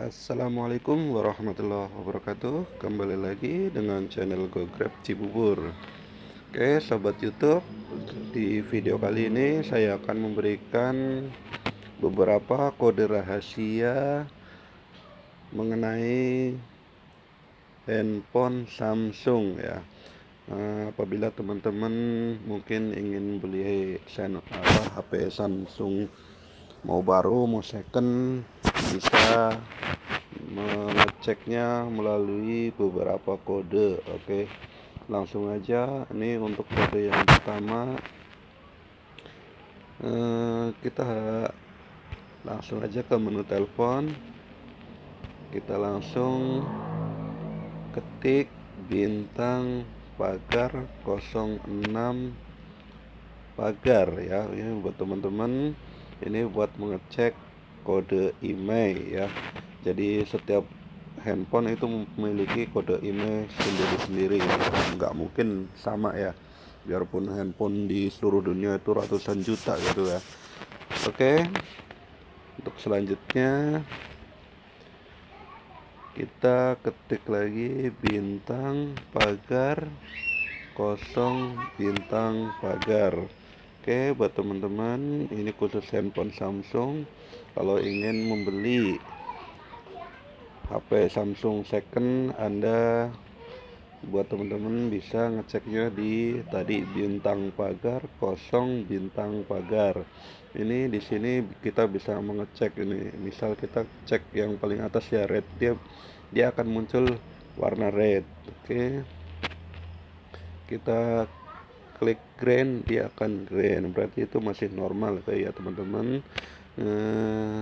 Assalamualaikum warahmatullahi wabarakatuh. Kembali lagi dengan channel GoGrab Cibubur. Oke sobat youtube Di video kali ini saya akan memberikan Beberapa kode rahasia Mengenai Handphone Samsung ya. Nah, Apabila teman-teman mungkin ingin beli HP Samsung Mau baru mau second bisa mengeceknya melalui beberapa kode oke? Langsung aja ini untuk kode yang pertama. Eh, kita langsung aja ke menu telepon. Kita langsung ketik bintang pagar 06 pagar ya. Ini buat teman-teman ini buat mengecek kode email ya. Jadi setiap handphone itu memiliki kode email sendiri-sendiri. Nggak mungkin sama ya. Biarpun handphone di seluruh dunia itu ratusan juta gitu ya. Oke. Untuk selanjutnya kita ketik lagi bintang pagar kosong bintang pagar Oke buat teman-teman ini khusus handphone Samsung. Kalau ingin membeli HP Samsung second Anda buat teman-teman bisa ngeceknya di tadi bintang pagar kosong bintang pagar. Ini di sini kita bisa mengecek ini. Misal kita cek yang paling atas ya red dia dia akan muncul warna red. Oke. Kita klik green dia akan green berarti itu masih normal ya teman-teman. Eh,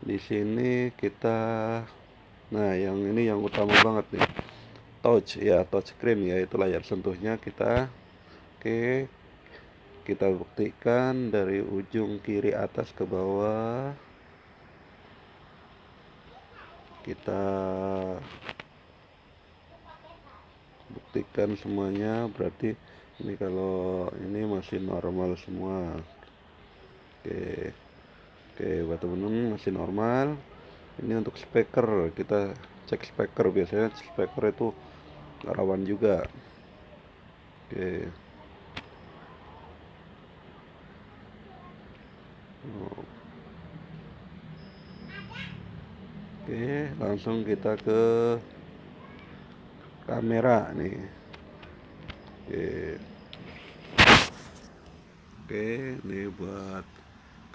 di sini kita nah yang ini yang utama banget nih. Touch ya touch screen yaitu layar sentuhnya kita. Oke kita buktikan dari ujung kiri atas ke bawah. Kita buktikan semuanya berarti ini kalau ini masih normal semua. Oke. Oke buat temen-temen masih normal. Ini untuk speaker kita cek speaker. Biasanya speaker itu rawan juga. Oke. Oke langsung kita ke kamera nih oke. Oke ini buat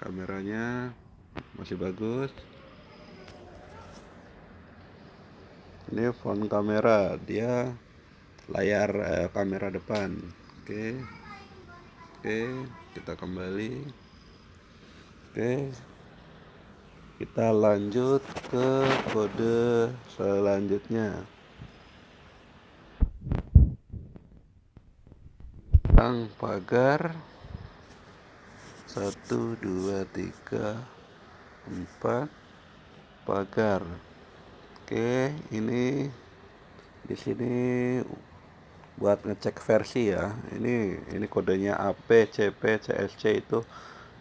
kameranya masih bagus. Ini font kamera dia layar eh, kamera depan. Oke. Oke kita kembali. Oke. Kita lanjut ke kode selanjutnya pasang pagar. Satu dua tiga empat. Pagar. Oke ini di sini buat ngecek versi ya. Ini ini kodenya AP CP CSC itu.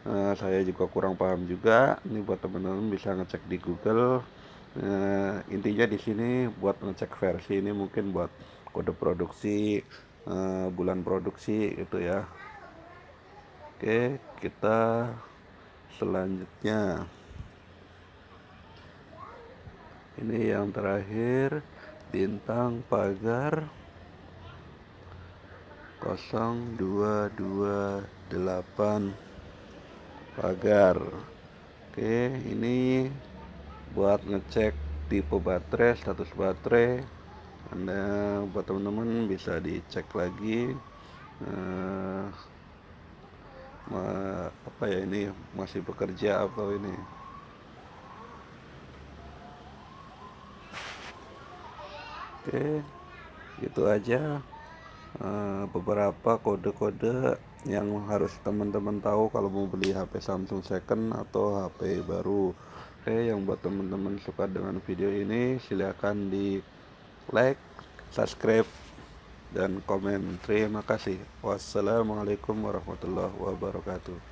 Uh, saya juga kurang paham juga. Ini buat teman-teman bisa ngecek di Google. Uh, intinya di sini buat ngecek versi ini mungkin buat kode produksi uh, bulan produksi itu ya. Oke kita selanjutnya. Ini yang terakhir bintang pagar 0228 pagar. Oke ini buat ngecek tipe baterai status baterai anda buat teman-teman bisa dicek lagi uh, apa ya ini masih bekerja apa ini? Oke itu aja. Uh, beberapa kode-kode yang harus teman-teman tahu kalau mau beli HP Samsung second atau HP baru. Oke yang buat teman-teman suka dengan video ini silahkan di like, subscribe, dan komen. Terima kasih. Wassalamualaikum warahmatullahi wabarakatuh.